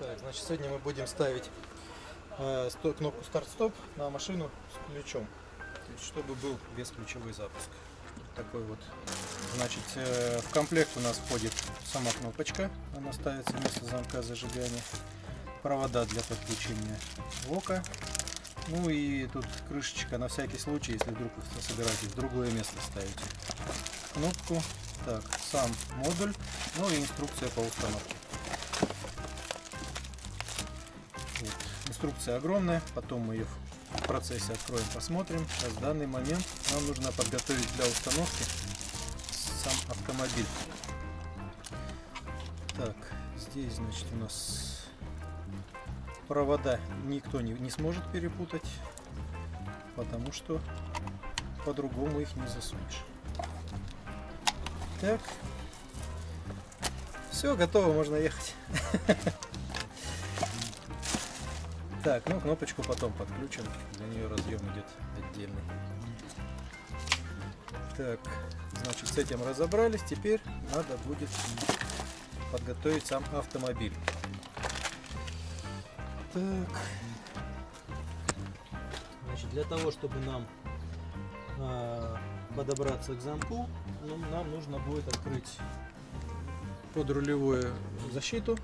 Так, значит, сегодня мы будем ставить э, кнопку старт-стоп на машину с ключом. Есть, чтобы был бесключевой запуск. Такой вот. Значит, э, в комплект у нас входит сама кнопочка. Она ставится вместо замка зажигания. Провода для подключения лока. Ну и тут крышечка на всякий случай, если вдруг вы собираетесь в другое место ставите. Кнопку. Так, сам модуль. Ну и инструкция по установке. Инструкция огромная, потом мы ее в процессе откроем, посмотрим. Сейчас в данный момент нам нужно подготовить для установки сам автомобиль. Так, здесь, значит, у нас провода никто не, не сможет перепутать, потому что по-другому их не засунешь. Так, все, готово, можно ехать. Так, ну кнопочку потом подключим. Для нее разъем идет отдельный. Так, значит с этим разобрались. Теперь надо будет подготовить сам автомобиль. Так. Значит, для того, чтобы нам а, подобраться к замку, ну, нам нужно будет открыть подрулевую защиту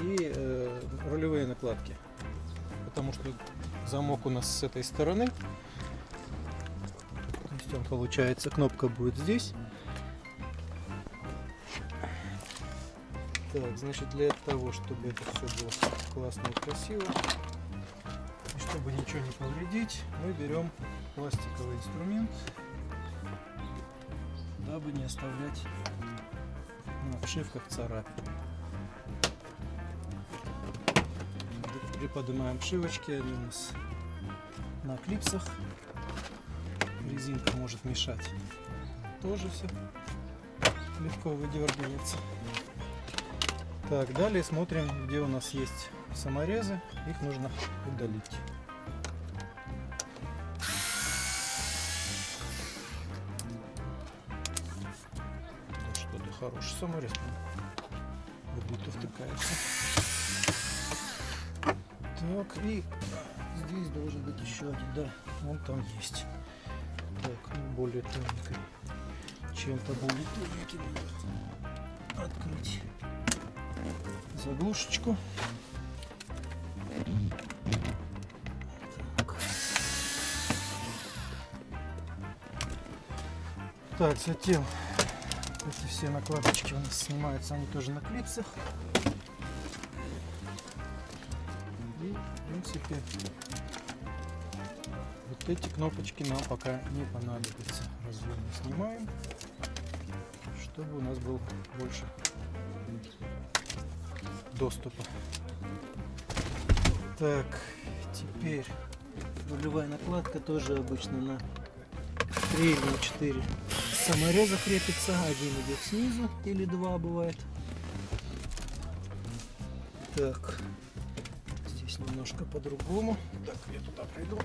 и э, рулевые накладки потому что замок у нас с этой стороны. То есть он получается, кнопка будет здесь. Так, значит для того, чтобы это все было классно и красиво, и чтобы ничего не повредить, мы берем пластиковый инструмент, дабы не оставлять на обшивках царапин. Приподнимаем обшивочки, они у нас на клипсах. Резинка может мешать. Тоже все легко выдергивается. Так, далее смотрим, где у нас есть саморезы. Их нужно удалить. Да что ты хороший саморез. Как будто втыкается. Так, и здесь должен быть еще один, да, он там есть. Так, ну, более тоненький. Чем-то более тоненький открыть заглушечку. Так. Так, затем эти все накладочки у нас снимаются, они тоже на клипсах. Принципе, вот эти кнопочки нам пока не понадобятся. Разъем снимаем, чтобы у нас был больше доступа. Так, теперь рулевая накладка тоже обычно на 3 или 4 самореза крепится. Один идет снизу или два бывает. Так, немножко по-другому. Так, я туда пройду.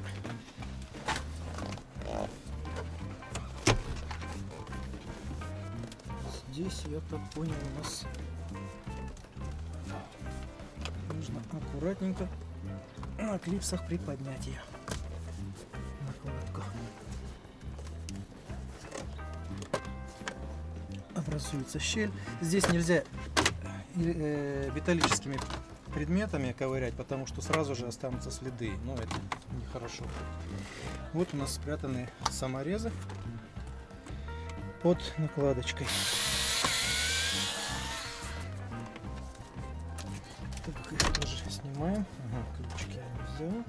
Здесь, я так понял, у нас нужно аккуратненько на клипсах приподнять ее. Накладку. Образуется щель. Здесь нельзя э, металлическими предметами ковырять, потому что сразу же останутся следы. Но это нехорошо. Вот у нас спрятаны саморезы под накладочкой. Так, их тоже снимаем. Ага, ключики я взял.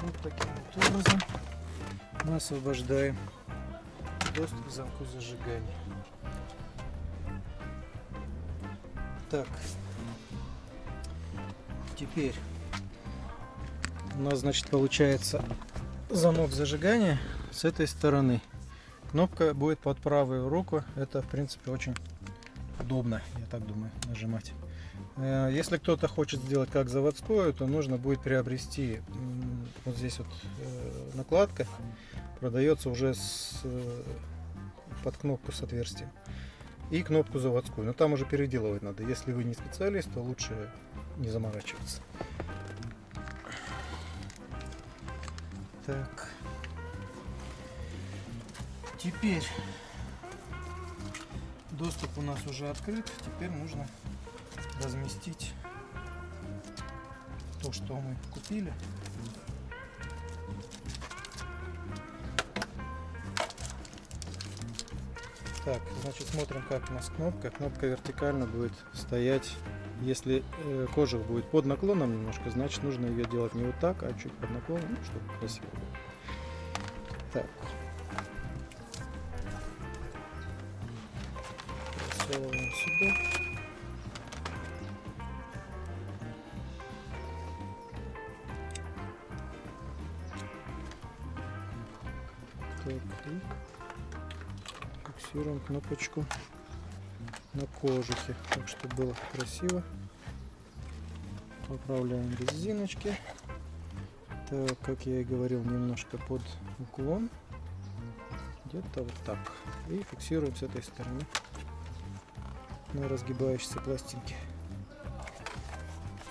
Вот таким вот образом мы освобождаем доступ к замку зажигания. Так, теперь у нас, значит, получается замок зажигания с этой стороны. Кнопка будет под правую руку. Это, в принципе, очень удобно, я так думаю, нажимать. Э, Если кто-то хочет сделать как заводскую, то нужно будет приобрести вот здесь вот э, накладка. Продается уже с э, под кнопку с отверстием. И кнопку заводскую. Но там уже переделывать надо. Если вы не специалист, то лучше не заморачиваться. Так. Теперь доступ у нас уже открыт. Теперь нужно разместить то, что мы купили. Так, значит смотрим, как у нас кнопка. Кнопка вертикально будет стоять. Если э, кожух будет под наклоном немножко, значит нужно ее делать не вот так, а чуть под наклоном, ну, чтобы красиво было. Так. Засовываем сюда. Кнопочку на кожухе, так чтобы было красиво. Поправляем резиночки. Так, как я и говорил, немножко под уклон. Где-то вот так. И фиксируем с этой стороны на разгибающейся пластинке.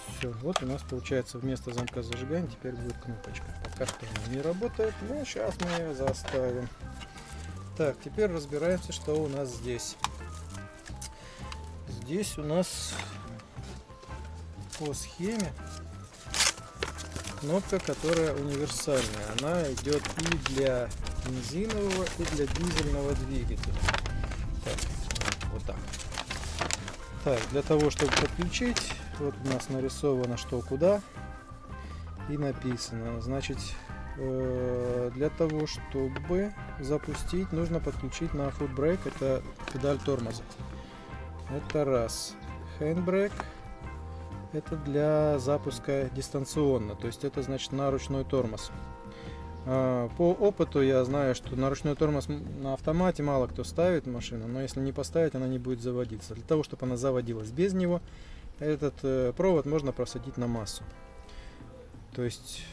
Все, вот у нас получается вместо замка зажигания теперь будет кнопочка. Пока что она не работает, но сейчас мы ее заставим. Так, теперь разбираемся, что у нас здесь. Здесь у нас по схеме кнопка, которая универсальная. Она идет и для бензинового, и для дизельного двигателя. Так, вот так. Так, для того, чтобы подключить, вот у нас нарисовано что куда и написано. Значит, Э, для того, чтобы запустить, нужно подключить на foot brake, это педаль тормоза. Это раз. Handbrake это для запуска дистанционно, то есть это значит на ручной тормоз. А, по опыту я знаю, что на ручной тормоз на автомате мало кто ставит машину, но если не поставить, она не будет заводиться. Для того, чтобы она заводилась без него, этот э, провод можно просадить на массу. То есть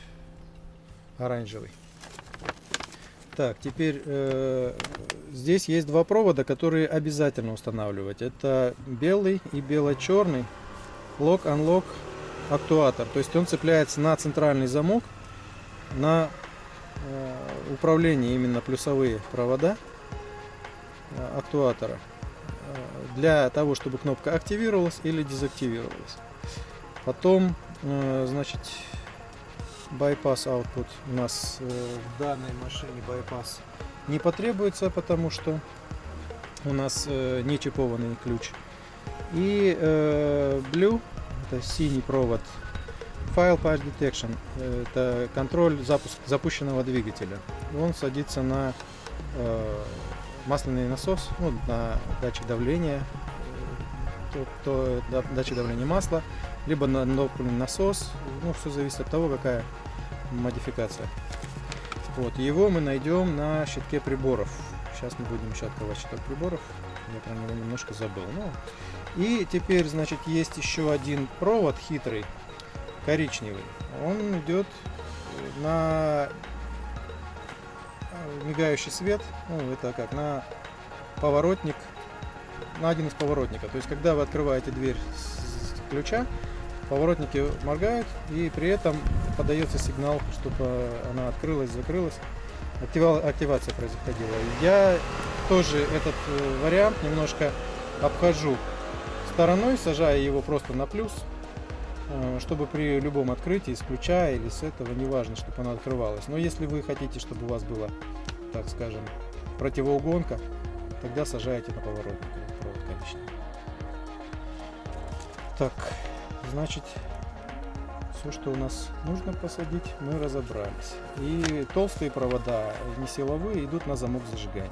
оранжевый. Так, теперь э, здесь есть два провода, которые обязательно устанавливать. Это белый и бело-черный lock-unlock актуатор. То есть он цепляется на центральный замок, на э, управление именно плюсовые провода э, актуатора э, для того, чтобы кнопка активировалась или дезактивировалась. Потом, э, значит, bypass output у нас э, в данной машине bypass не потребуется, потому что у нас э, не чипованный ключ. И э, blue, это синий провод, file patch detection, это контроль запуск, запущенного двигателя. Он садится на масляный насос, ну, на датчик давления, то, то датчик давления масла, либо на топливный насос. Ну, все зависит от того, какая модификация. Вот, его мы найдем на щитке приборов. Сейчас мы будем еще открывать щиток приборов. Я про него немножко забыл. Ну, и теперь, значит, есть еще один провод хитрый, коричневый. Он идет на мигающий свет. Ну, это как на поворотник, на один из поворотников. То есть, когда вы открываете дверь с ключа, поворотники моргают и при этом подается сигнал, чтобы она открылась, закрылась. Активация происходила. Я тоже этот э, вариант немножко обхожу стороной, сажая его просто на плюс, э, чтобы при любом открытии, с ключа или с этого, неважно, чтобы она открывалась. Но если вы хотите, чтобы у вас была, так скажем, противоугонка, тогда сажаете на поворотник коричневый. Так, Значит, все, что у нас нужно посадить, мы разобрались. И толстые провода, не силовые, идут на замок зажигания.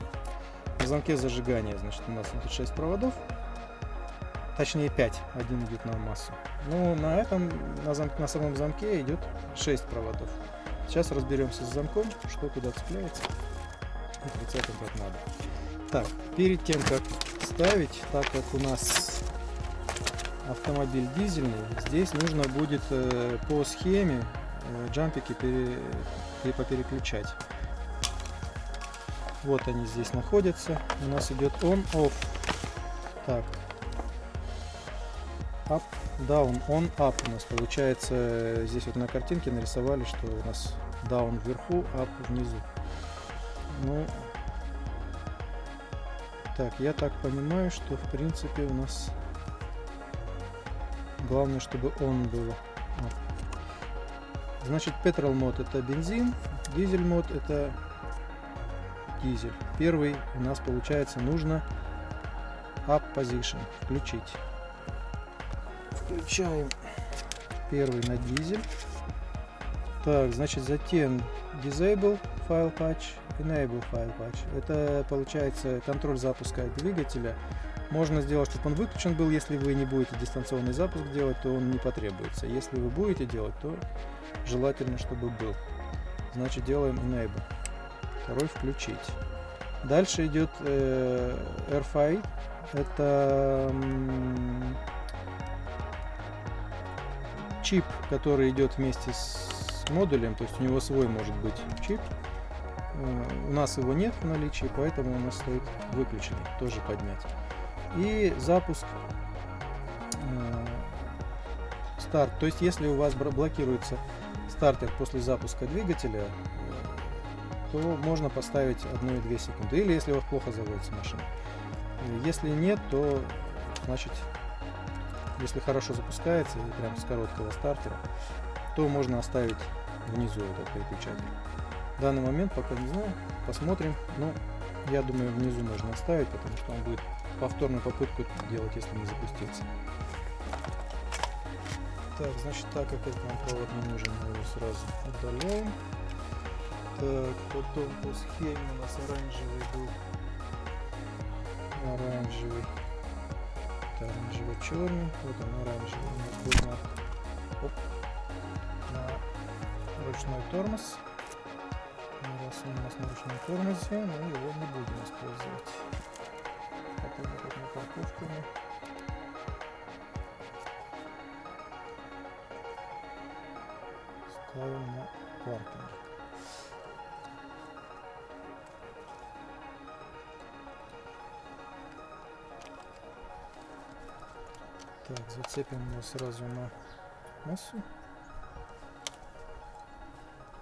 На замке зажигания, значит, у нас идут 6 проводов. Точнее 5, один идет на массу. Ну, на этом, на, зам, на самом замке идет 6 проводов. Сейчас разберемся с замком, что куда цепляется и прицепим как надо. Так, перед тем, как ставить, так как у нас автомобиль дизельный, здесь нужно будет э, по схеме э, джампики пере, попереключать. Вот они здесь находятся. У нас идет on, off. Так. Up, down, on, up у нас получается. Здесь вот на картинке нарисовали, что у нас down вверху, up внизу. Ну, так, я так понимаю, что в принципе у нас главное, чтобы он было. Значит, petrol мод это бензин, дизель мод это дизель. Первый у нас получается нужно up position включить. Включаем первый на дизель. Так, значит, затем disable file patch, enable file patch. Это получается контроль запуска двигателя. Можно сделать, чтобы он выключен был. Если вы не будете дистанционный запуск делать, то он не потребуется. Если вы будете делать, то желательно, чтобы был. Значит, делаем enable второй включить. Дальше идет э, RFI. Это чип, который идет вместе с модулем, то есть у него свой может быть чип. Э, у нас его нет в наличии, поэтому у нас стоит выключенный, тоже поднять. И запуск э, старт. То есть если у вас блокируется стартер после запуска двигателя, то можно поставить 1-2 секунды. Или если у вас плохо заводится машина. Если нет, то значит, если хорошо запускается прям с короткого стартера, то можно оставить внизу этот переключатель. В данный момент пока не знаю, посмотрим. Но я думаю внизу можно оставить, потому что он будет повторную попытку делать, если не запустится. Так, значит, так как этот нам провод не нужен, мы его сразу удаляем. Так, потом по схеме у нас оранжевый был. Оранжевый. Это оранжево-черный. Вот он оранжевый. У нас был на, оп, на ручной тормоз. Раз он у нас на ручном тормозе, мы его не будем использовать. Парковку мы ставим на паркинг. Так, зацепим его сразу на массу.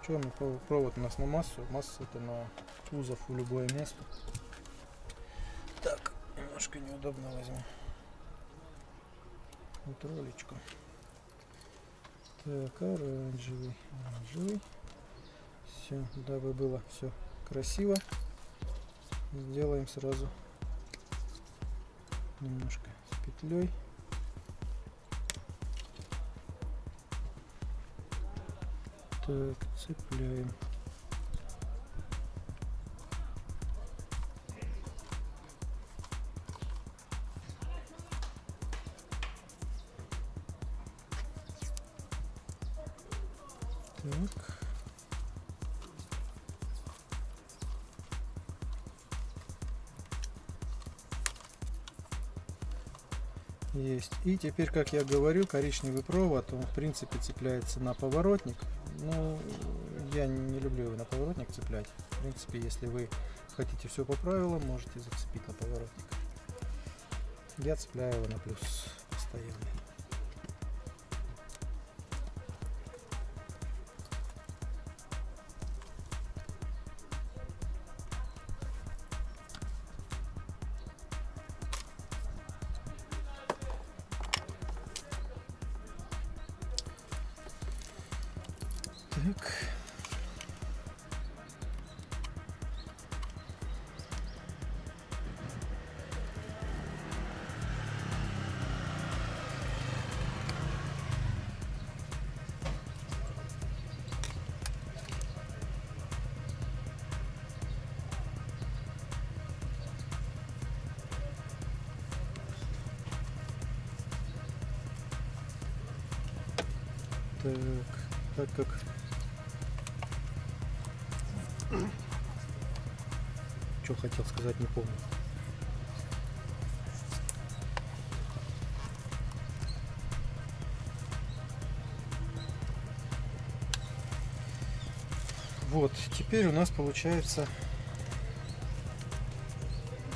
Черный провод у нас на массу. Масса это на кузов в любое место. Немножко неудобно возьму. Вот ролечку. Так, оранжевый, оранжевый. Все, дабы было все красиво, сделаем сразу немножко с петлей. Так, цепляем. И теперь, как я говорю, коричневый провод, он в принципе цепляется на поворотник. Ну, я не люблю его на поворотник цеплять. В принципе, если вы хотите все по правилам, можете зацепить на поворотник. Я цепляю его на плюс постоянно. Что хотел сказать, не помню. Вот, теперь у нас получается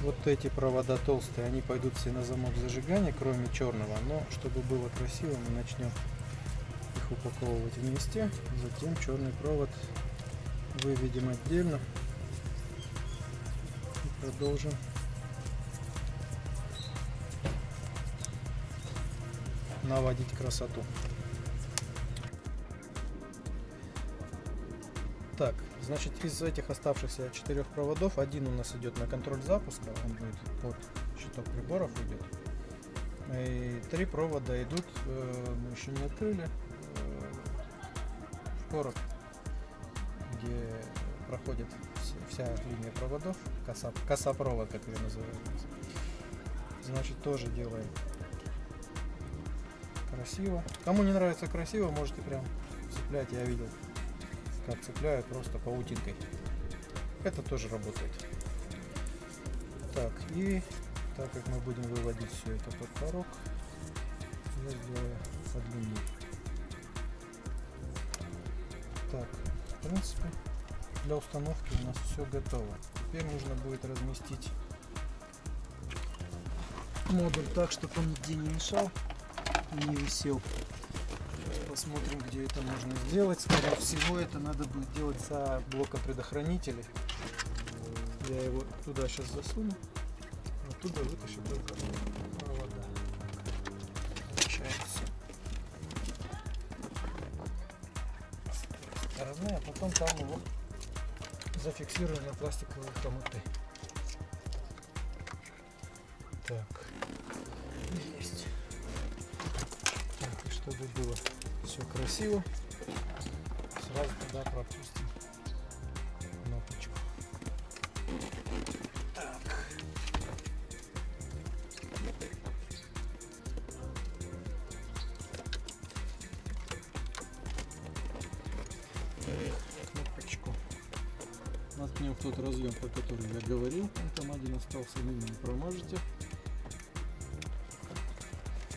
вот эти провода толстые, они пойдут все на замок зажигания, кроме черного. Но чтобы было красиво, мы начнем их упаковывать вместе. Затем черный провод выведем отдельно продолжим наводить красоту. Так, значит, из этих оставшихся четырех проводов один у нас идет на контроль запуска, он будет под щиток приборов идет. И три провода идут, э, мы еще не открыли, э, в короб, где проходит вся линия проводов, коса, косопровод, как ее называют. Значит, тоже делаем красиво. Кому не нравится красиво, можете прям цеплять, я видел как цепляют просто паутинкой. Это тоже работает. Так, и так как мы будем выводить все это под порог, я сделаю подлиннее. Так, в принципе, для установки у нас все готово. Теперь нужно будет разместить модуль так, чтобы он нигде не мешал и не висел посмотрим, где это можно сделать. Скорее всего, это надо будет делать за блоком предохранителей. Я его туда сейчас засуну. Оттуда вытащу только провода. Получается. Стороны, а потом там его зафиксирую на пластиковые хомуты. Так. Есть. Так, и чтобы было все красиво. Сразу туда пропустим остался, мимо не промажете.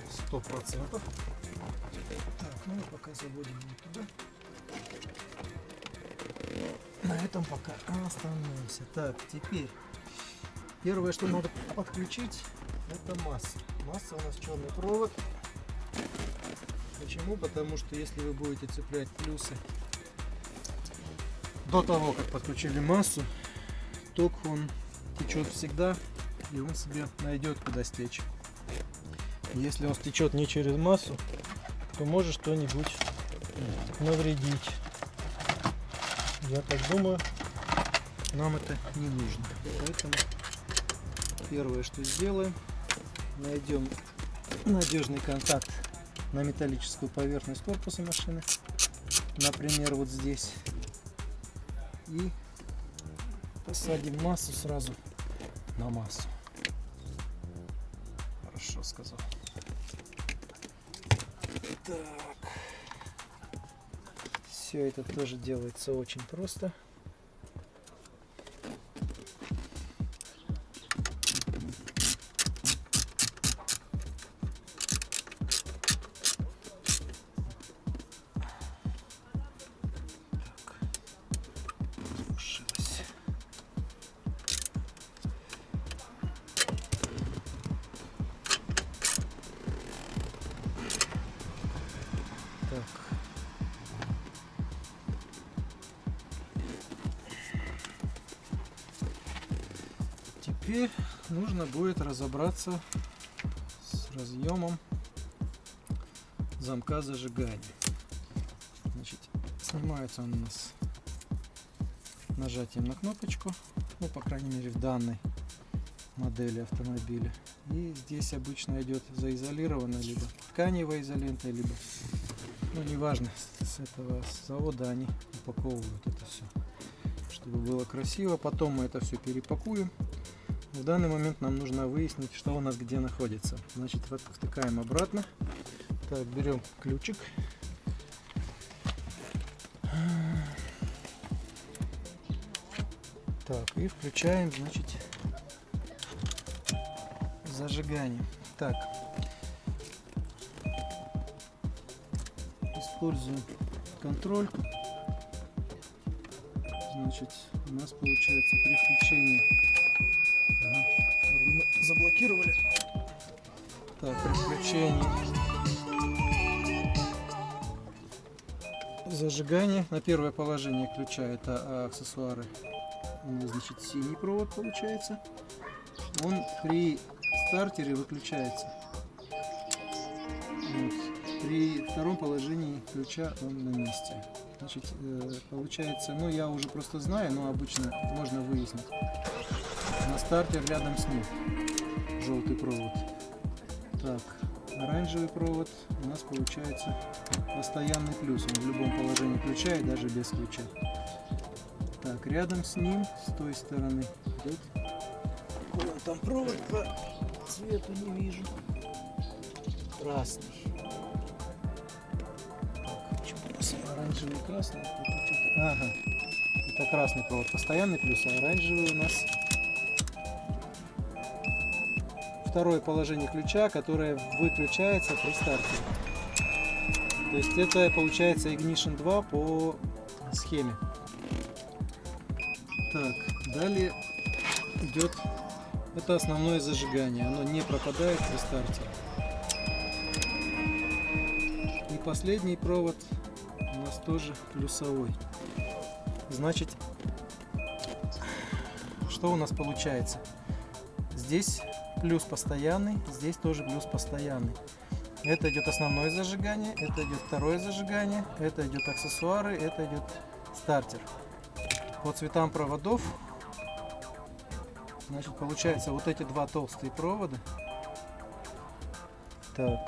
Сто процентов. Ну и пока заводим его туда. На этом пока остановимся. Так, теперь первое, что надо подключить, это масса. Масса у нас черный провод. Почему? Потому что если вы будете цеплять плюсы до того, как подключили массу, ток он течет всегда, и он себе найдет куда стечь. Если он стечет не через массу, то может что-нибудь навредить. Я так думаю, нам это не нужно. Поэтому первое, что сделаем, найдем надежный контакт на металлическую поверхность корпуса машины. Например, вот здесь. И посадим массу сразу на массу. Хорошо сказал. Так. Все это тоже делается очень просто. Разобраться с разъемом замка зажигания. Значит, снимается он у нас нажатием на кнопочку, ну, по крайней мере, в данной модели автомобиля. И здесь обычно идет заизолированная либо тканевая изолента, либо, ну, неважно, с этого завода они упаковывают это все, чтобы было красиво. Потом мы это все перепакуем в данный момент нам нужно выяснить, что у нас где находится. Значит, вот втыкаем обратно. Так, берем ключик. Так, и включаем, значит, зажигание. Так, используем контроль. Значит, у нас получается при включении Так, при включении зажигания на первое положение ключа это а, аксессуары. Значит, синий провод получается. Он при стартере выключается. Вот. При втором положении ключа он на месте. Значит, э, получается, ну я уже просто знаю, но обычно можно выяснить. На стартер рядом с ним желтый провод. Так, оранжевый провод у нас получается постоянный плюс. Он в любом положении ключа и даже без ключа. Так, рядом с ним, с той стороны, идет. Какой он там провод по цвету не вижу. Красный. Так, почему у нас оранжевый красный? Что-то- Ага. Это красный провод постоянный плюс, а оранжевый у нас второе положение ключа, которое выключается при старте. То есть это получается Ignition 2 по схеме. Так, далее идет это основное зажигание. Оно не пропадает при старте. И последний провод у нас тоже плюсовой. Значит, что у нас получается? Здесь плюс постоянный, здесь тоже плюс постоянный. Это идет основное зажигание, это идет второе зажигание, это идет аксессуары, это идет стартер. По цветам проводов, значит, получается вот эти два толстые провода. Так.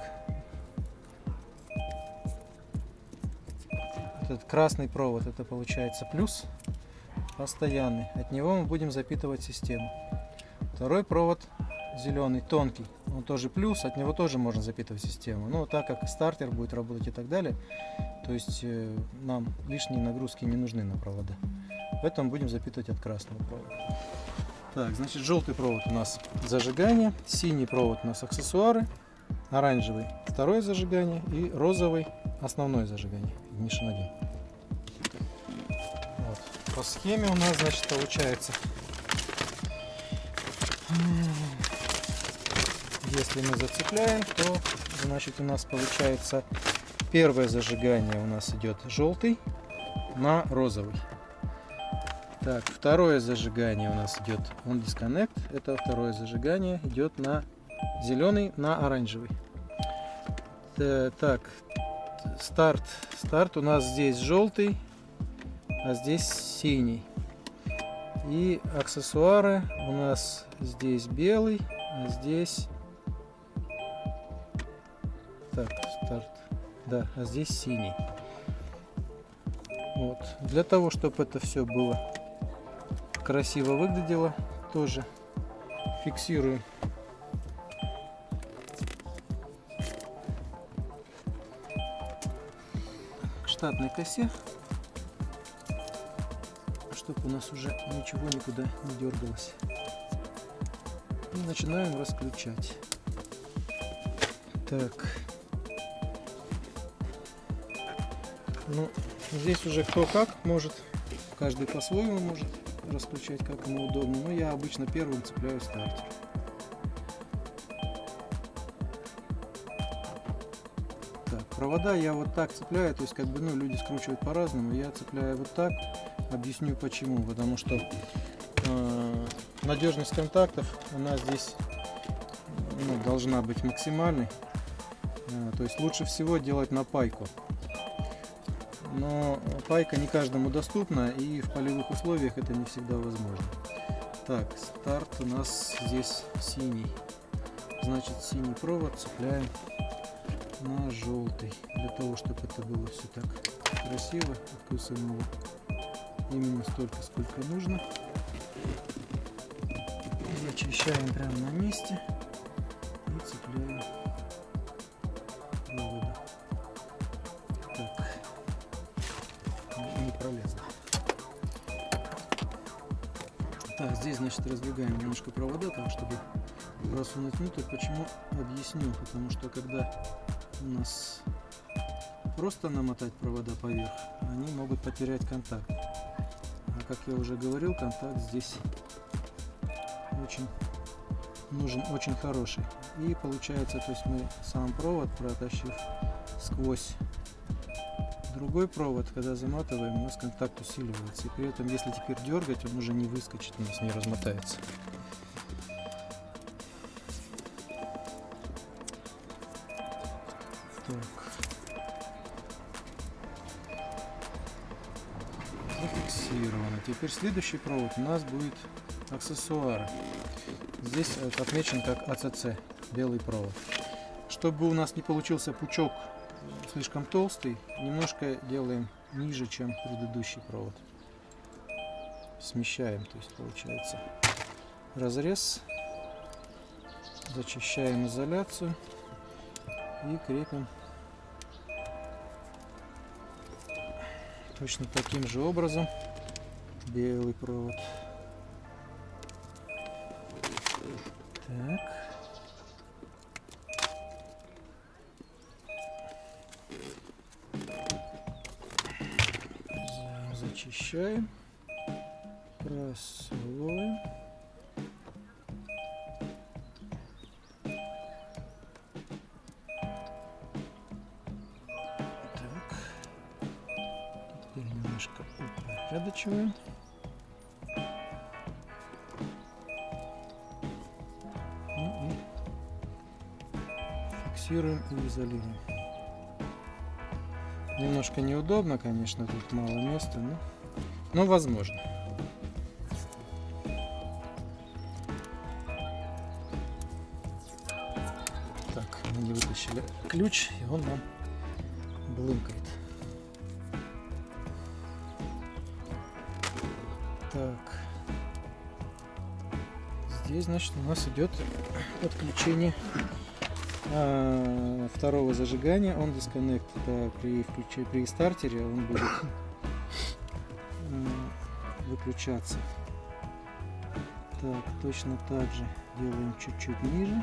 Этот красный провод, это получается плюс постоянный. От него мы будем запитывать систему. Второй провод зеленый, тонкий, он тоже плюс, от него тоже можно запитывать систему. Но так как стартер будет работать и так далее, то есть э, нам лишние нагрузки не нужны на провода. Поэтому будем запитывать от красного провода. Так, значит, желтый провод у нас зажигание, синий провод у нас аксессуары, оранжевый второе зажигание и розовый основное зажигание, Ignition 1. Вот. По схеме у нас, значит, получается если мы зацепляем, то значит у нас получается первое зажигание у нас идет желтый на розовый. Так, второе зажигание у нас идет on disconnect. Это второе зажигание идет на зеленый на оранжевый. Т- Так, старт. Старт у нас здесь желтый, а здесь синий. И аксессуары у нас здесь белый, а здесь... Да, а здесь синий. Вот. Для того, чтобы это все было красиво выглядело, тоже фиксируем к штатной косе чтобы у нас уже ничего никуда не дергалось. И начинаем расключать. Так. Ну, здесь уже кто как может. Каждый по-своему может расключать, как ему удобно. Но я обычно первым цепляю стартер. Так, провода я вот так цепляю, то есть как бы, ну, люди скручивают по-разному. Я цепляю вот так. Объясню почему. Потому что э, надежность контактов у нас здесь ну, должна быть максимальной. Э, то есть лучше всего делать на пайку. Но пайка не каждому доступна и в полевых условиях это не всегда возможно. Так, старт у нас здесь синий. Значит, синий провод цепляем на желтый. Для того, чтобы это было все так красиво, откусываем его именно столько, сколько нужно. Зачищаем прямо на месте значит, раздвигаем немножко провода, так, чтобы просунуть внутрь. Почему? Объясню. Потому что когда у нас просто намотать провода поверх, они могут потерять контакт. А как я уже говорил, контакт здесь очень нужен очень хороший. И получается, то есть мы сам провод протащив сквозь другой провод, когда заматываем, у нас контакт усиливается. И при этом, если теперь дергать, он уже не выскочит, у нас не размотается. Так. Зафиксировано. Теперь следующий провод у нас будет аксессуары. Здесь отмечен как АЦЦ, белый провод. Чтобы у нас не получился пучок слишком толстый, немножко делаем ниже, чем предыдущий провод. Смещаем, то есть получается разрез, зачищаем изоляцию и крепим точно таким же образом белый провод. Так. Зачищаем. Просовываем. Так. Теперь немножко упорядочиваем. Ну фиксируем и изолируем. Немножко неудобно, конечно, тут мало места, но, но возможно. Так, мы не вытащили ключ, и он нам блымкает. Так. Здесь, значит, у нас идет подключение а, второго зажигания он disconnect это при включе при стартере он будет выключаться так точно так же делаем чуть-чуть ниже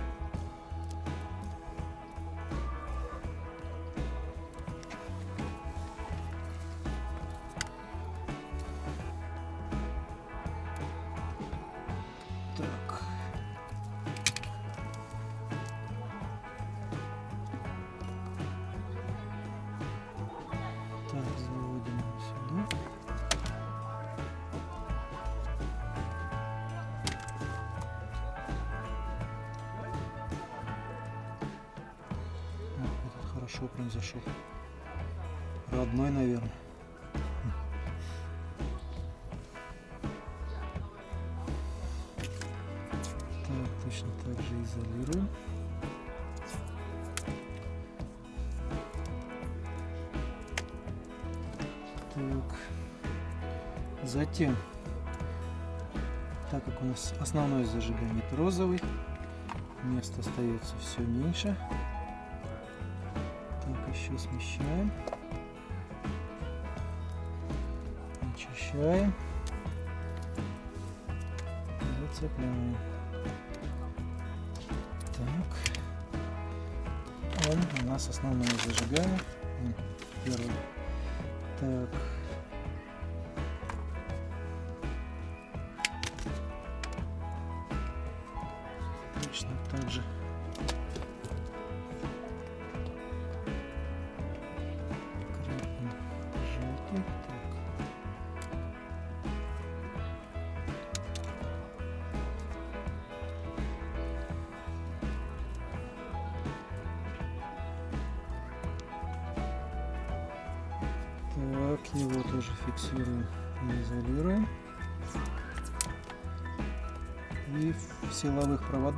хорошо прям зашел. Родной, наверное. Так, точно так же изолируем. Так. Затем, так как у нас основное зажигание розовый, места остается все меньше еще смещаем. Очищаем. Зацепляем. Так. Он у нас основное зажигание. Первый. Так.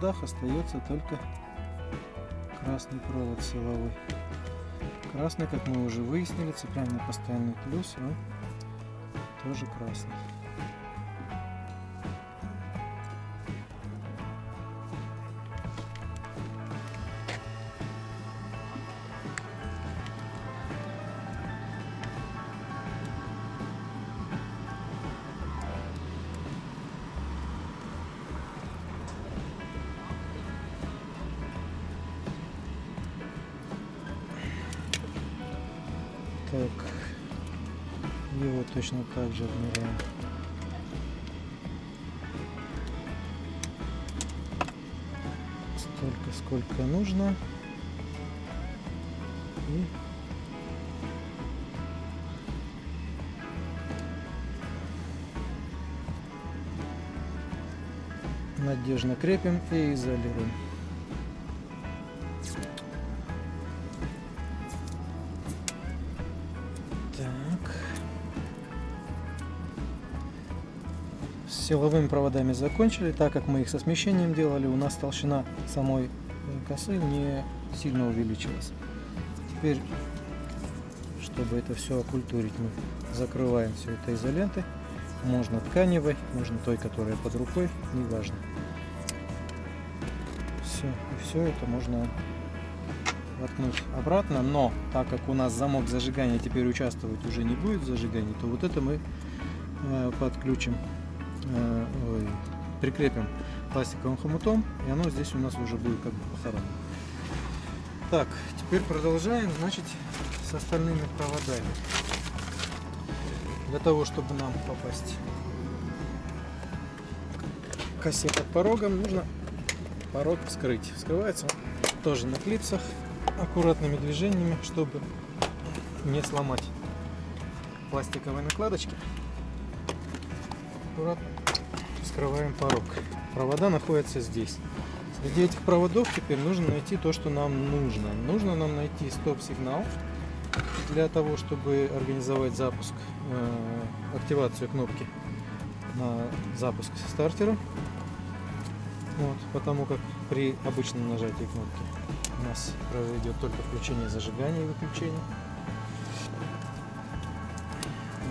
Проводах остается только красный провод силовой. Красный, как мы уже выяснили, цепляем на постоянный плюс, он тоже красный. Точно так же отмеряем. Только сколько нужно. И надежно крепим и изолируем. Силовыми проводами закончили. Так как мы их со смещением делали, у нас толщина самой косы не сильно увеличилась. Теперь, чтобы это все окультурить, мы закрываем все это изолентой. Можно тканевой, можно той, которая под рукой, неважно. Все, и все это можно воткнуть обратно, но так как у нас замок зажигания теперь участвовать уже не будет в зажигании, то вот это мы э, подключим, э, ой, прикрепим пластиковым хомутом, и оно здесь у нас уже будет как бы похоронено. Так, теперь продолжаем, значит, с остальными проводами. Для того, чтобы нам попасть к косе под порогом, нужно порог вскрыть. Вскрывается он тоже на клипсах, аккуратными движениями, чтобы не сломать пластиковые накладочки. Аккуратно вскрываем порог. Провода находятся здесь. Среди этих проводов теперь нужно найти то, что нам нужно. Нужно нам найти стоп-сигнал для того, чтобы организовать запуск, э, активацию кнопки на запуск стартера. Вот, потому как при обычном нажатии кнопки у нас произойдет только включение зажигания и выключение.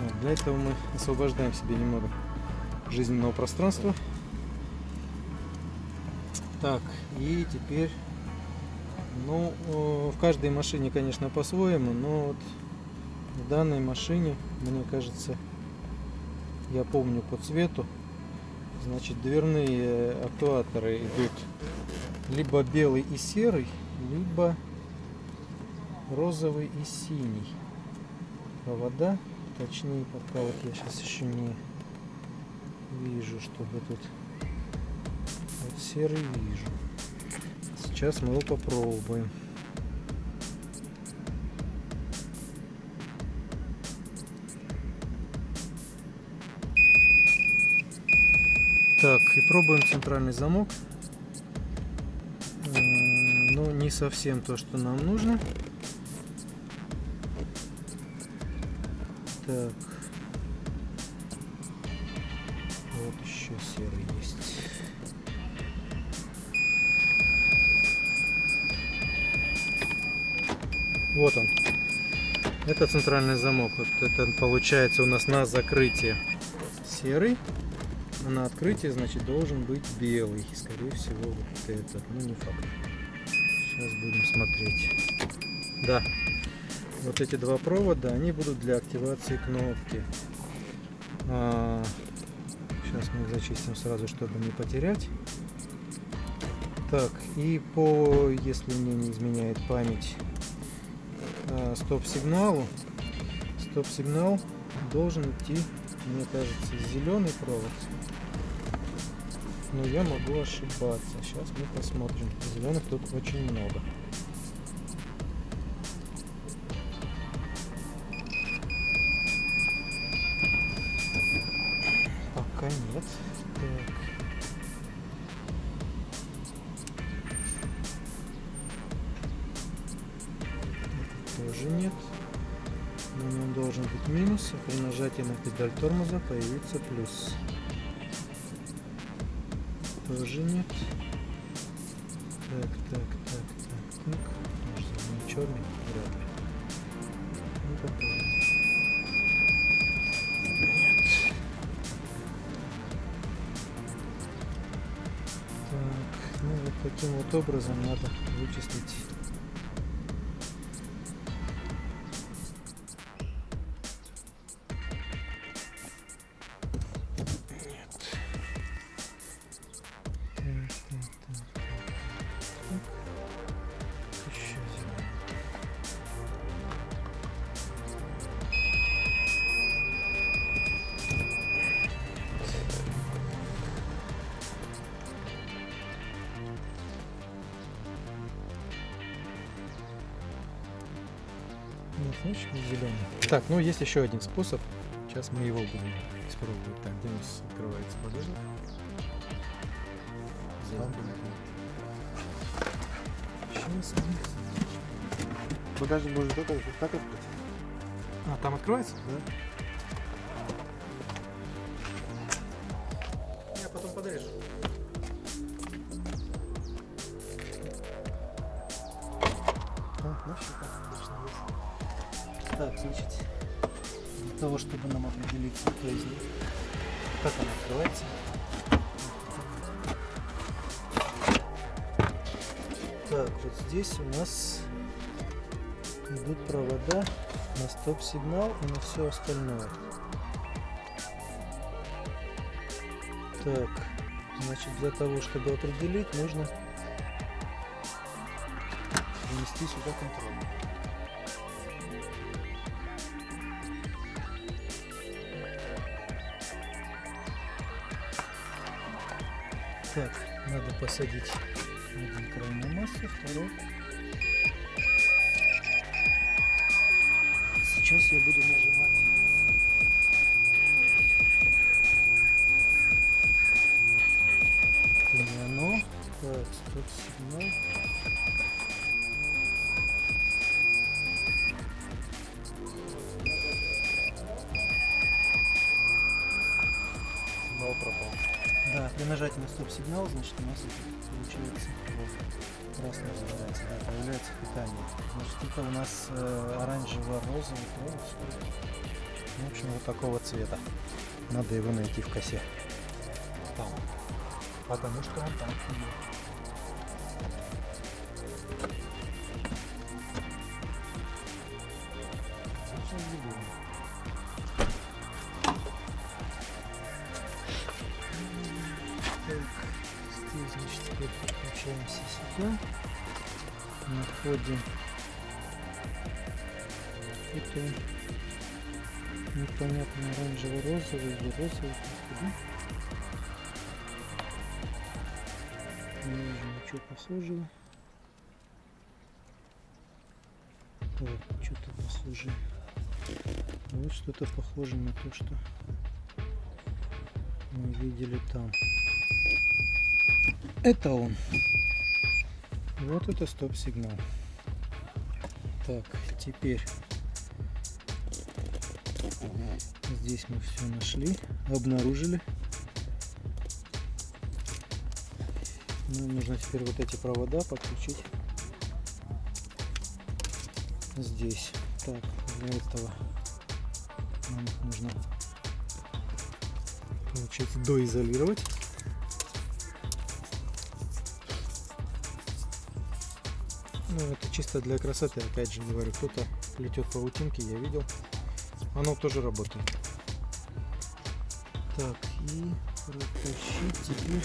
Вот, для этого мы освобождаем себе немного жизненного пространства. Так, и теперь ну, в каждой машине, конечно, по-своему, но вот в данной машине, мне кажется, я помню по цвету, значит, дверные актуаторы идут либо белый и серый, либо розовый и синий. Провода, точнее, пока вот я сейчас еще не вижу, чтобы тут вот серый вижу. Сейчас мы его попробуем. Так, и пробуем центральный замок. Ну, не совсем то, что нам нужно. Так. Центральный замок. Вот это получается у нас на закрытие серый. А на открытие, значит, должен быть белый. Скорее всего, вот этот. Ну, не факт. Сейчас будем смотреть. Да. Вот эти два провода, они будут для активации кнопки. А, сейчас мы их зачистим сразу, чтобы не потерять. Так, и по, если мне не изменяет память, а, стоп-сигналу. Стоп-сигнал должен идти, мне кажется, зеленый провод. Но я могу ошибаться. Сейчас мы посмотрим. Зеленых тут очень много. Педаль тормоза появится плюс. Тоже нет. Так, так, так, так, так. Может, он черный? Вряд ли. Ну, попробуем. Нет. Так, ну вот таким вот образом надо вычислить Значит, зеленый. Так, ну есть еще один способ. Сейчас мы его будем испробовать. Так, где у нас открывается багажник? Там. Сейчас. Багажник можно только так открыть. А, там открывается? Да. Стоп-сигнал и на все остальное. Так, значит, для того, чтобы определить, нужно внести сюда контроль. Так, надо посадить один край массу, второй. Сейчас я буду нажимать. Это не оно. Так, стоп сигнал. Сигнал пропал. Да, при нажатии на стоп-сигнал, значит, у нас получается красный загорается, да, появляется питание. Значит, это у нас э, оранжево-розовый провод. В общем, вот такого цвета. Надо его найти в косе. Там. Потому что он там. Сейчас Находим это непонятно оранжево-розовый или розовый. господи. Не вижу ничего похожего. Так, что-то похожее. А Вот что-то похоже на то, что мы видели там. Это он. Вот это стоп-сигнал. Так, теперь здесь мы все нашли, обнаружили. Нам нужно теперь вот эти провода подключить здесь. Так, для этого нам нужно получается доизолировать. Ну, это чисто для красоты, опять же говорю, кто-то плетет паутинки, я видел. Оно тоже работает. Так, и протащить теперь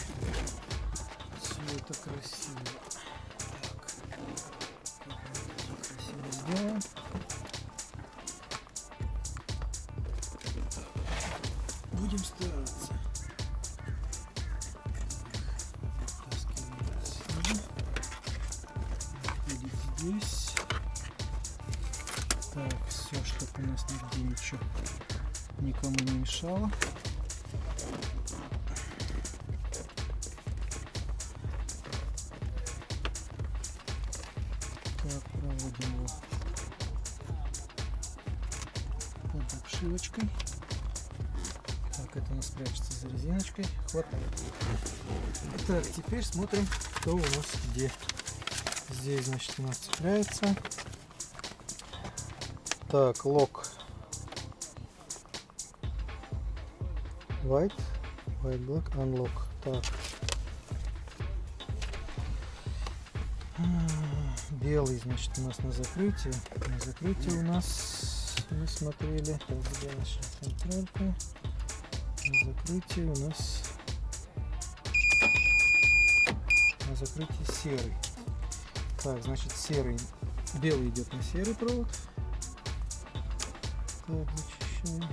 все это красиво. Так, красиво сделаем. Будем стараться. Здесь. Так, все, чтобы у нас нигде ничего никому не мешало. Так, проводим его под обшивочкой. Так, это у нас прячется за резиночкой. Хватает. Так, теперь смотрим, что у нас где. Здесь, значит, у нас цепляется. Так, лок. White, white black, unlock. Так. Белый, значит, у нас на закрытии. На закрытии у нас мы смотрели. На закрытии у нас на закрытии серый. Так, значит, серый, белый идет на серый провод. Так, зачищаем.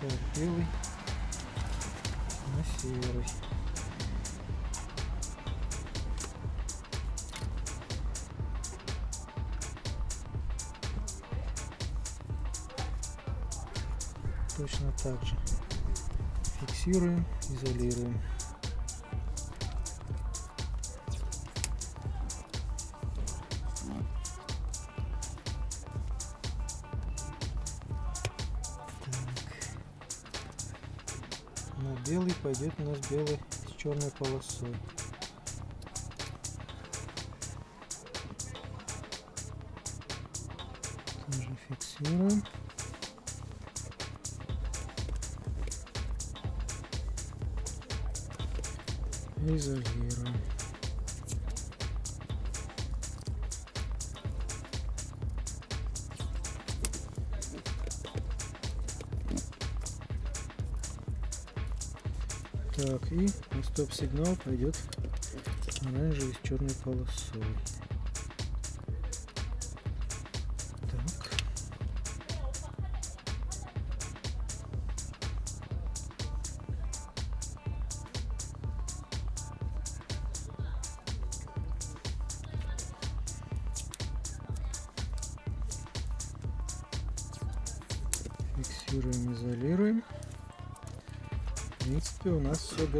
Так, белый на серый. Точно так же фиксируем, изолируем. На белый пойдет у нас белый с черной полосой. Тоже фиксируем. Стоп-сигнал пойдет оранжевый с черной полосой.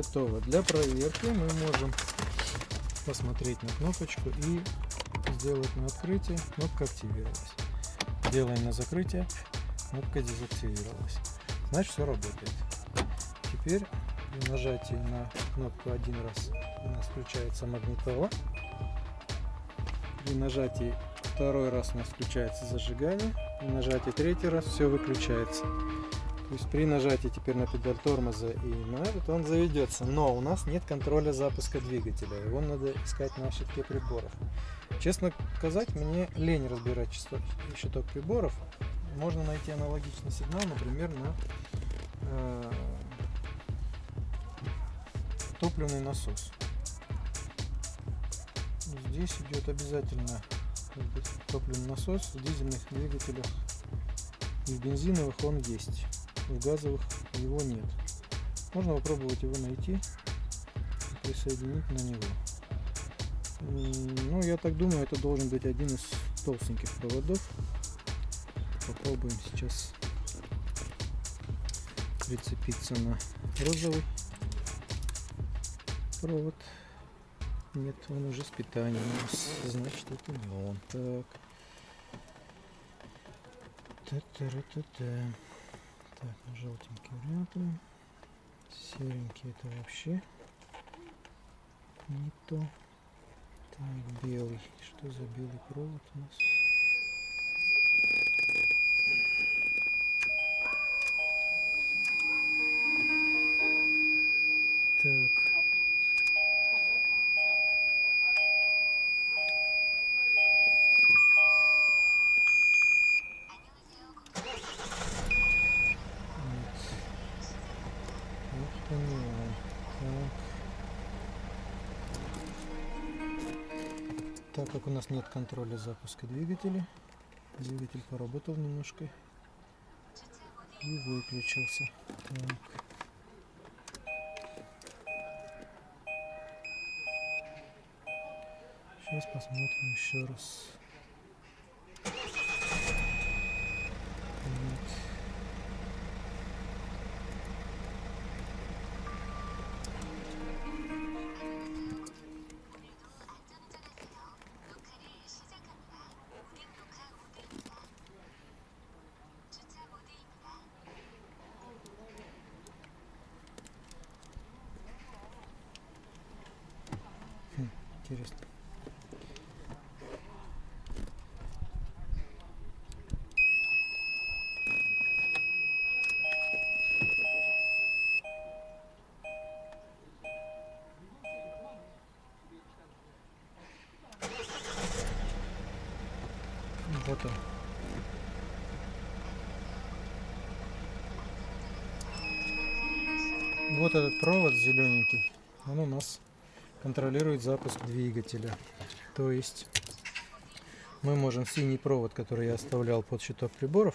Готово. Для проверки мы можем посмотреть на кнопочку и сделать на открытие. Кнопка активировалась. Делаем на закрытие. Кнопка дезактивировалась. Значит, все работает. Теперь при нажатии на кнопку один раз у нас включается магнитола. При нажатии второй раз у нас включается зажигание. При нажатии третий раз все выключается. То есть при нажатии теперь на педаль тормоза и на этот он заведется. Но у нас нет контроля запуска двигателя. Его надо искать на щитке приборов. Честно сказать, мне лень разбирать частот- щиток приборов. Можно найти аналогичный сигнал, например, на э, топливный насос. Здесь идет обязательно топливный насос в дизельных двигателях и в бензиновых он есть в газовых его нет. Можно попробовать его найти присоединить на него. Ну, я так думаю, это должен быть один из толстеньких проводов. Попробуем сейчас прицепиться на розовый провод. Нет, он уже с питанием. Значит, это не он. Так. Та-та-ра-та-та. Так, ну, желтенький вариант. Серенький это вообще не то. Так, белый. Что за белый провод у нас? Так. Как у нас нет контроля запуска двигателя, двигатель поработал немножко и выключился. Так. Сейчас посмотрим еще раз. 400. Вот он. Вот этот провод зелененький, он у нас контролирует запуск двигателя. То есть мы можем синий провод, который я оставлял под щиток приборов,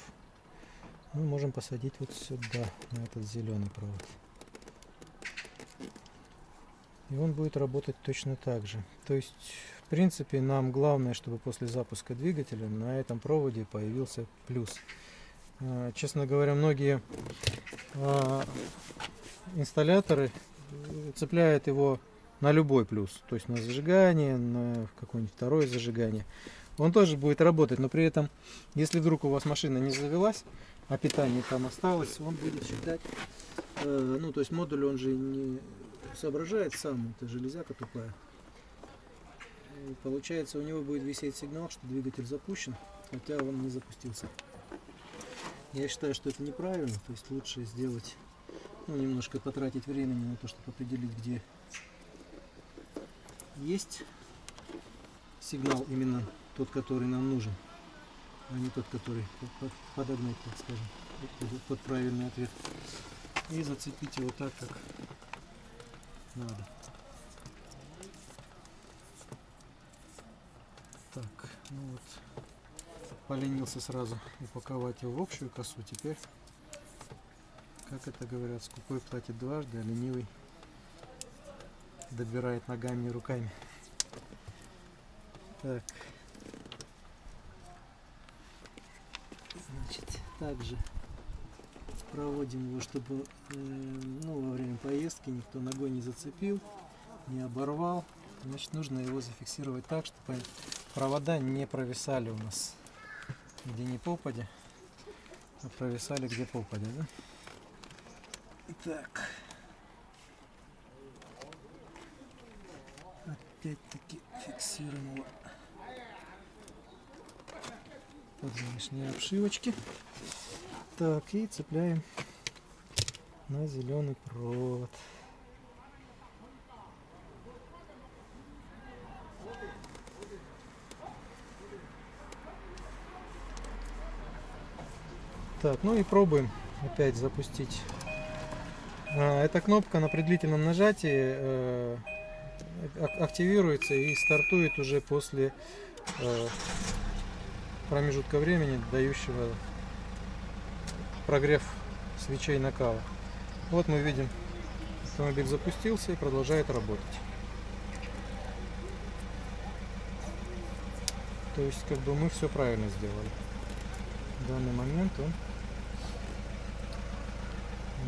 мы можем посадить вот сюда, на этот зеленый провод. И он будет работать точно так же. То есть, в принципе, нам главное, чтобы после запуска двигателя на этом проводе появился плюс. Э, Честно говоря, многие э, инсталляторы э, цепляют его на любой плюс, то есть на зажигание, на какое-нибудь второе зажигание. Он тоже будет работать, но при этом, если вдруг у вас машина не завелась, а питание там осталось, он будет считать, э, ну то есть модуль он же не соображает сам, это железяка тупая. И получается у него будет висеть сигнал, что двигатель запущен, хотя он не запустился. Я считаю, что это неправильно, то есть лучше сделать, ну немножко потратить времени на то, чтобы определить, где есть сигнал именно тот, который нам нужен, а не тот, который под- под- подогнать, так скажем, под правильный ответ. И зацепить его так, как надо. Так, ну вот, поленился сразу упаковать его в общую косу. Теперь, как это говорят, скупой платит дважды, а ленивый добирает ногами и руками. Так. Значит, также проводим его, чтобы э, ну, во время поездки никто ногой не зацепил, не оборвал. Значит, нужно его зафиксировать так, чтобы провода не провисали у нас где не попадя, а провисали где попадя, да? Так. Опять-таки фиксируем его под внешние обшивочки. Так, и цепляем на зеленый провод. Так, ну и пробуем опять запустить. А, Эта кнопка на при нажатии э, активируется и стартует уже после э, промежутка времени, дающего прогрев свечей накала. Вот мы видим, автомобиль запустился и продолжает работать. То есть как бы мы все правильно сделали. В данный момент он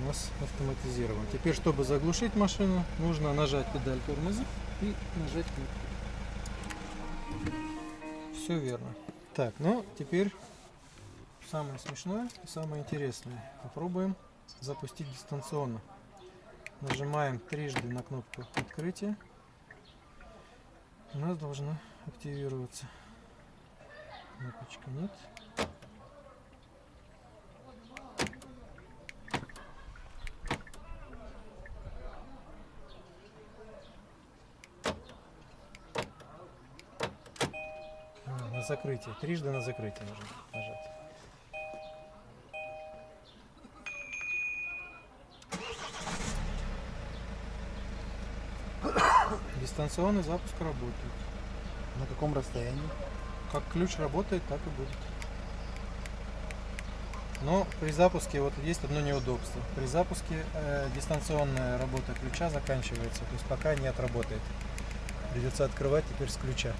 нас автоматизирован. Теперь, чтобы заглушить машину, нужно нажать педаль тормоза и нажать кнопку. Все верно. Так, ну теперь самое смешное и самое интересное. Попробуем запустить дистанционно. Нажимаем трижды на кнопку открытия. У нас должна активироваться. Кнопочка нет. А, На закрытие. Трижды на закрытие нужно нажать. Дистанционный запуск работает. На каком расстоянии? Как ключ работает, так и будет. Но при запуске вот есть одно неудобство. При запуске э, дистанционная работа ключа заканчивается, то есть пока не отработает. Придется открывать теперь с ключа.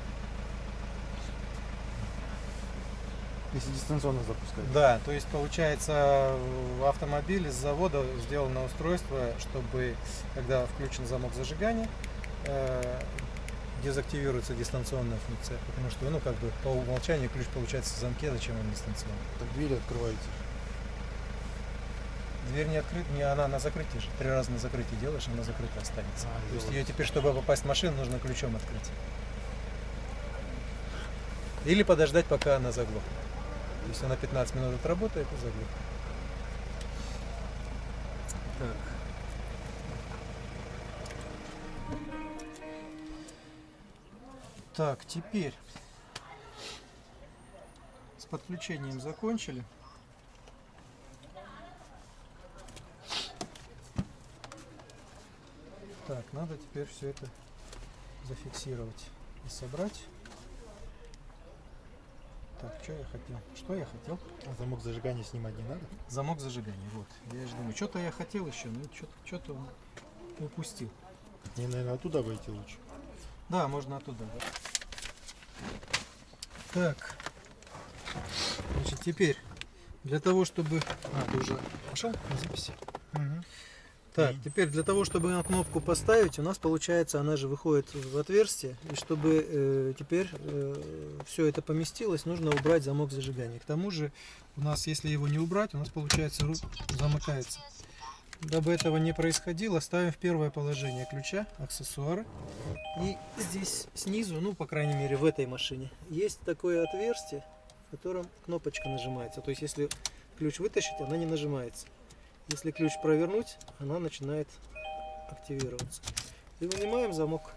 Если дистанционно запускать. Да, то есть получается в автомобиле с завода сделано устройство, чтобы когда включен замок зажигания, э, дезактивируется дистанционная функция, потому что ну как бы по умолчанию ключ получается в замке, зачем он дистанционный? Так двери открываете. Дверь не открыта, не она на закрытии же. Три раза на закрытие делаешь, она закрыта останется. А, То есть ее теперь, чтобы попасть в машину, нужно ключом открыть. Или подождать, пока она заглохнет. То есть она 15 минут отработает и заглохнет. Так. Так, теперь с подключением закончили. Так, надо теперь все это зафиксировать и собрать. Так, что я хотел? Что я хотел? А замок зажигания снимать не надо? Замок зажигания, вот. Я же думаю, что-то я хотел еще, но что-то упустил. Мне, наверное, оттуда войти лучше. Да, можно оттуда, да. Так. Значит, теперь Для того, чтобы... А, ты уже пошел на записи? Мгм. Так, И- теперь для того, чтобы на кнопку поставить, у нас получается, она же выходит в отверстие. И чтобы э, теперь все это поместилось, нужно убрать замок зажигания. К тому же, у нас, если его не убрать, у нас получается ру- замыкается. Дабы этого не происходило, ставим в первое положение ключа, аксессуары. И здесь снизу, ну, по крайней мере, в этой машине, есть такое отверстие, в котором кнопочка нажимается. То есть, если ключ вытащить, она не нажимается. Если ключ провернуть, она начинает активироваться. И вынимаем замок.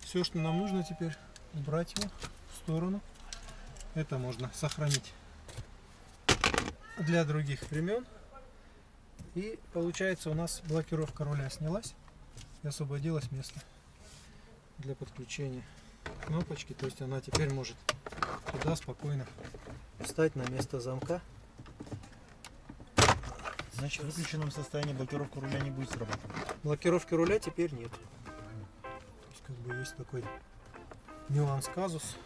Все, что нам нужно теперь, убрать его в сторону. Это можно сохранить для других времен. И получается у нас блокировка руля снялась и освободилось место для подключения кнопочки. То есть она теперь может туда спокойно встать на место замка. Значит, в выключенном состоянии блокировка руля не будет срабатывать. Блокировки руля теперь нет. То есть как бы есть такой нюанс казус.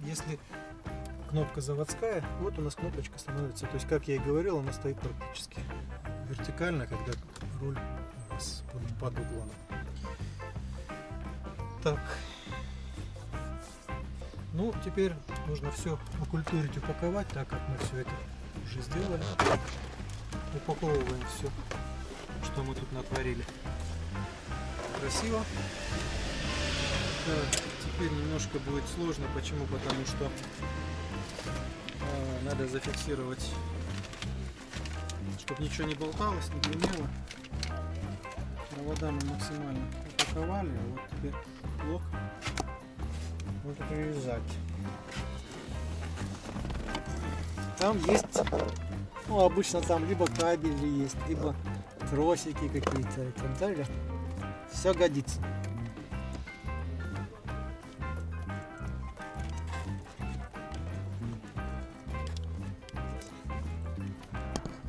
Если кнопка заводская, вот у нас кнопочка становится. То есть, как я и говорил, она стоит практически вертикально, когда руль у под, под углом. Так. Ну, теперь нужно все окультурить, упаковать, так как мы все это уже сделали. Упаковываем все что мы тут натворили. Красиво. Так, теперь немножко будет сложно. Почему? Потому что э, надо зафиксировать, чтобы ничего не болталось, не гремело. Провода мы максимально упаковали, а вот теперь блок нужно привязать. Там есть, ну обычно там либо кабели есть, либо тросики какие-то и так далее. Все годится.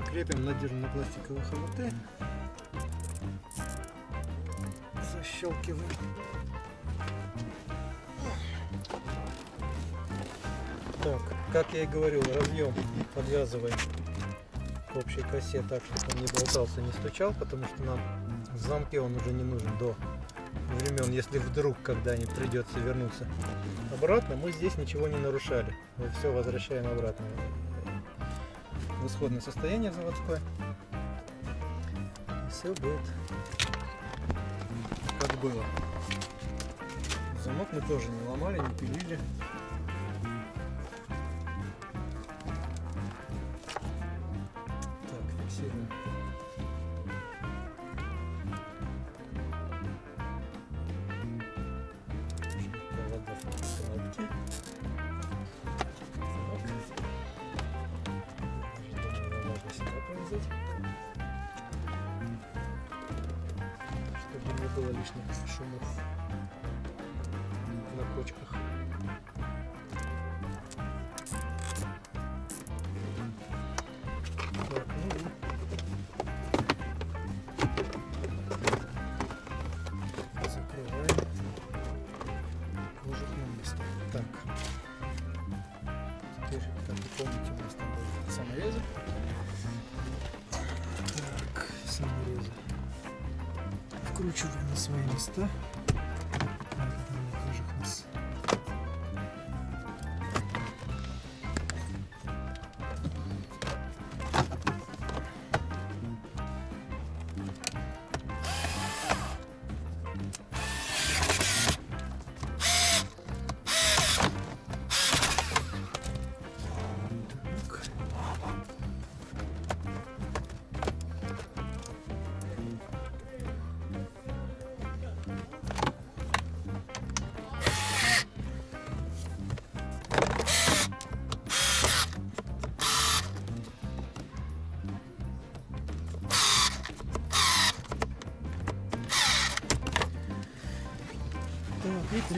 Крепим надежно на пластиковые хомуты. Защелкиваем. Как я и говорил, разъем подвязываем к общей косе так, чтобы он не болтался, не стучал, потому что нам в замке он уже не нужен до времен, если вдруг когда-нибудь придется вернуться обратно, мы здесь ничего не нарушали. Мы все возвращаем обратно в исходное состояние заводское. И все будет как было. Замок мы тоже не ломали, не пилили. Сюда повязать. Чтобы не было лишних шумов на кочках. На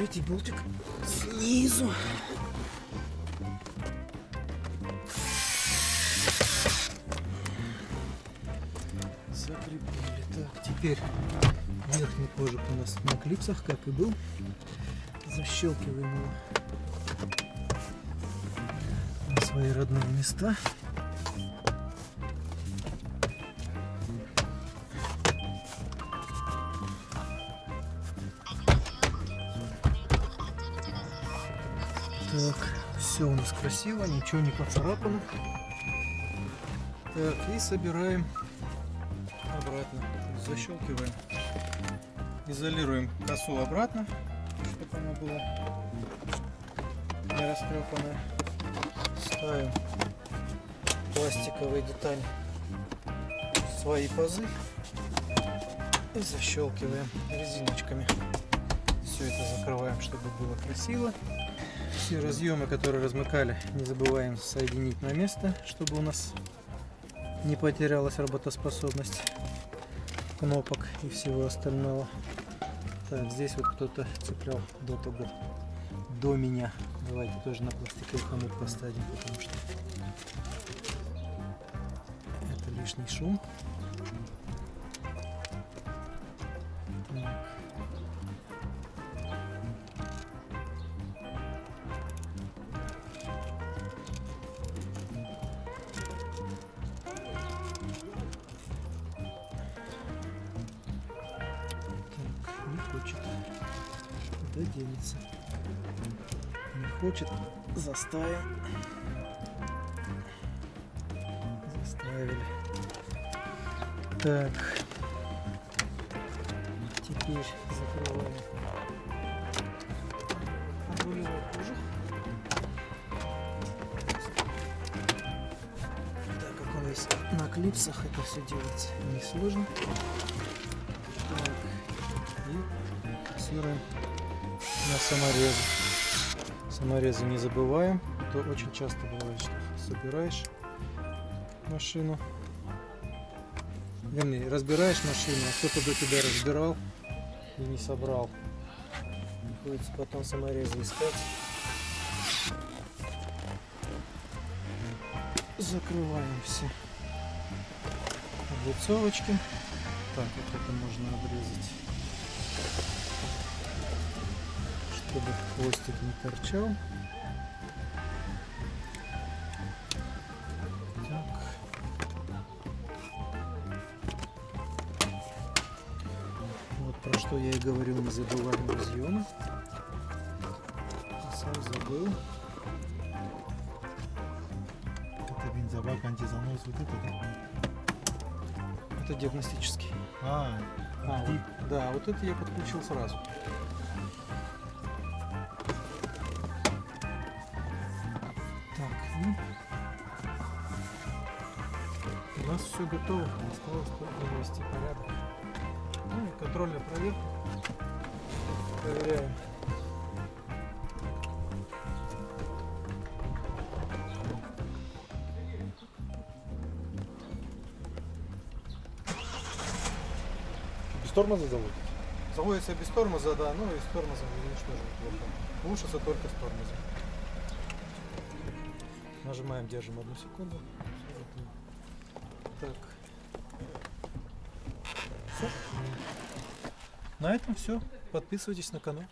третий болтик снизу. Закрепили. Так, теперь верхний кожух у нас на клипсах, как и был. Защелкиваем его на свои родные места. Так, все у нас красиво, ничего не поцарапано. Так, и собираем обратно. Защелкиваем. Изолируем косу обратно, чтобы она была не растрепанная. Ставим пластиковые детали в свои пазы и защелкиваем резиночками. Все это закрываем, чтобы было красиво. Все разъемы, которые размыкали, не забываем соединить на место, чтобы у нас не потерялась работоспособность кнопок и всего остального. Так, здесь вот кто-то цеплял до того, до меня. Давайте тоже на пластиковый хомут поставим, потому что это лишний шум. Так. Теперь закрываем. Так как он весь на клипсах, это все делать несложно. Так. И фиксируем на саморезы. Саморезы не забываем. То очень часто бывает, что собираешь машину. Вернее, разбираешь машину, а кто-то до тебя разбирал и не собрал. Приходится потом саморезы искать. Закрываем все облицовочки. Так, вот это можно обрезать, чтобы хвостик не торчал. Говорил, не забываем разъемы. А Сам забыл. Это бензобак, антизанос, вот это да? Это диагностический. А, А, вот, да, вот это я подключил сразу. Так, ну, у нас все готово, осталось только навести порядок. Ну и контрольная проверка. Проверяем. без тормоза заводит? Заводится без тормоза, да, ну и с тормозом видишь тоже неплохо. Глушится только с тормозом. Нажимаем, держим одну секунду. Так. Всё. На этом все. Подписывайтесь на канал.